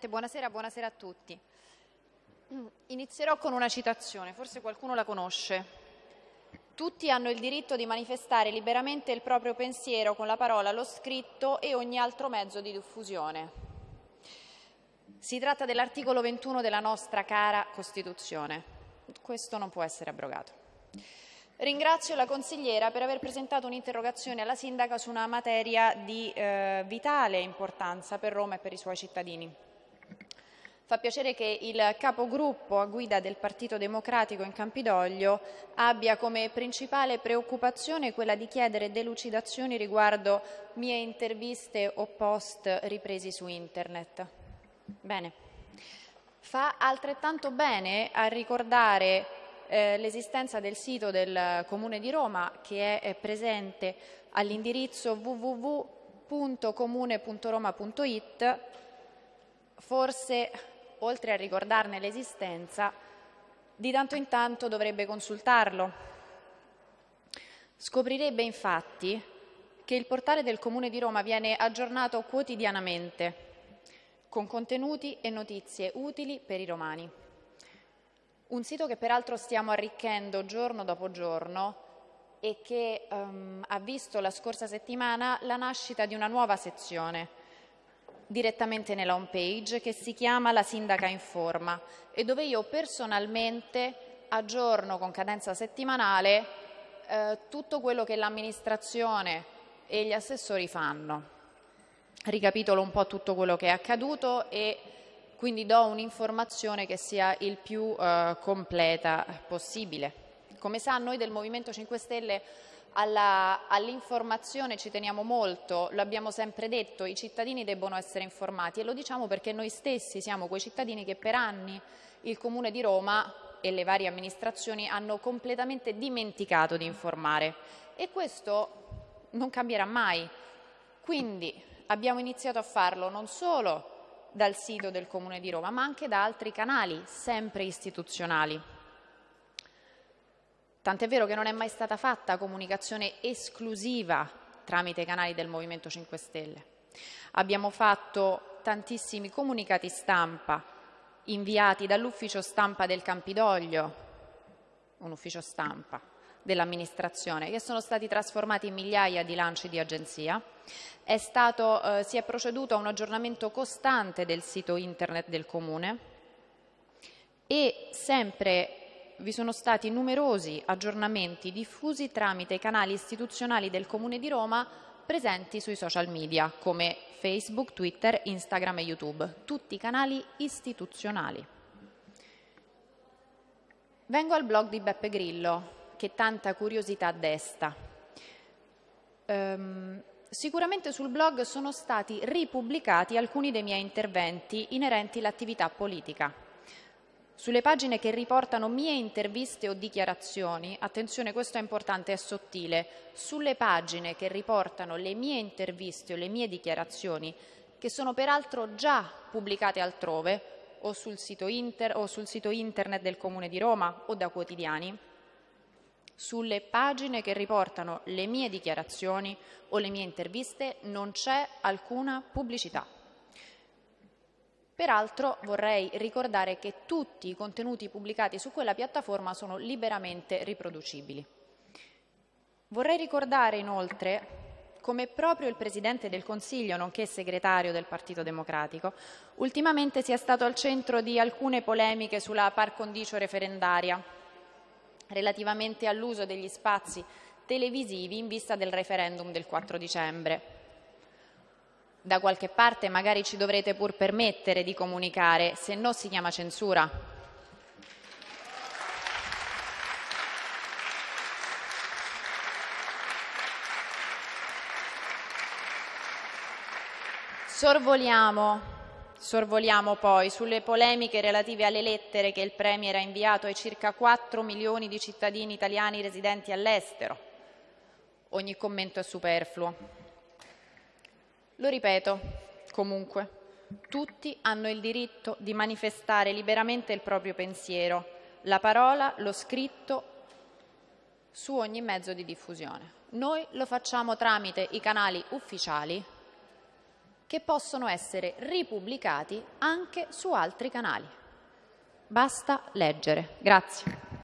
Buonasera, buonasera a tutti. Inizierò con una citazione, forse qualcuno la conosce. Tutti hanno il diritto di manifestare liberamente il proprio pensiero con la parola, lo scritto e ogni altro mezzo di diffusione. Si tratta dell'articolo 21 della nostra cara Costituzione. Questo non può essere abrogato. Ringrazio la consigliera per aver presentato un'interrogazione alla sindaca su una materia di eh, vitale importanza per Roma e per i suoi cittadini. Fa piacere che il capogruppo a guida del Partito Democratico in Campidoglio abbia come principale preoccupazione quella di chiedere delucidazioni riguardo mie interviste o post ripresi su Internet. Bene. Fa altrettanto bene a ricordare eh, l'esistenza del sito del Comune di Roma che è, è presente all'indirizzo www.comune.roma.it forse oltre a ricordarne l'esistenza, di tanto in tanto dovrebbe consultarlo. Scoprirebbe infatti che il portale del Comune di Roma viene aggiornato quotidianamente con contenuti e notizie utili per i romani. Un sito che peraltro stiamo arricchendo giorno dopo giorno e che um, ha visto la scorsa settimana la nascita di una nuova sezione direttamente nella home page che si chiama La Sindaca Informa e dove io personalmente aggiorno con cadenza settimanale eh, tutto quello che l'amministrazione e gli assessori fanno. Ricapitolo un po' tutto quello che è accaduto e quindi do un'informazione che sia il più eh, completa possibile. Come sa, noi del Movimento 5 Stelle all'informazione ci teniamo molto, lo abbiamo sempre detto, i cittadini debbono essere informati e lo diciamo perché noi stessi siamo quei cittadini che per anni il Comune di Roma e le varie amministrazioni hanno completamente dimenticato di informare e questo non cambierà mai. Quindi abbiamo iniziato a farlo non solo dal sito del Comune di Roma ma anche da altri canali sempre istituzionali. Tant'è vero che non è mai stata fatta comunicazione esclusiva tramite i canali del Movimento 5 Stelle. Abbiamo fatto tantissimi comunicati stampa inviati dall'ufficio stampa del Campidoglio, un ufficio stampa dell'amministrazione, che sono stati trasformati in migliaia di lanci di agenzia. È stato, eh, si è proceduto a un aggiornamento costante del sito internet del Comune e sempre vi sono stati numerosi aggiornamenti diffusi tramite i canali istituzionali del Comune di Roma presenti sui social media come Facebook, Twitter, Instagram e YouTube, tutti canali istituzionali. Vengo al blog di Beppe Grillo, che tanta curiosità desta. Um, sicuramente sul blog sono stati ripubblicati alcuni dei miei interventi inerenti all'attività politica. Sulle pagine che riportano mie interviste o dichiarazioni, attenzione questo è importante, è sottile, sulle pagine che riportano le mie interviste o le mie dichiarazioni, che sono peraltro già pubblicate altrove o sul sito, inter, o sul sito internet del Comune di Roma o da quotidiani, sulle pagine che riportano le mie dichiarazioni o le mie interviste non c'è alcuna pubblicità. Peraltro vorrei ricordare che tutti i contenuti pubblicati su quella piattaforma sono liberamente riproducibili. Vorrei ricordare inoltre come proprio il Presidente del Consiglio, nonché segretario del Partito Democratico, ultimamente sia stato al centro di alcune polemiche sulla par condicio referendaria relativamente all'uso degli spazi televisivi in vista del referendum del 4 dicembre da qualche parte magari ci dovrete pur permettere di comunicare, se no si chiama censura. Sorvoliamo, sorvoliamo poi sulle polemiche relative alle lettere che il Premier ha inviato ai circa 4 milioni di cittadini italiani residenti all'estero. Ogni commento è superfluo. Lo ripeto, comunque, tutti hanno il diritto di manifestare liberamente il proprio pensiero, la parola, lo scritto, su ogni mezzo di diffusione. Noi lo facciamo tramite i canali ufficiali che possono essere ripubblicati anche su altri canali. Basta leggere. Grazie.